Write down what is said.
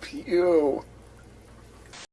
Pew.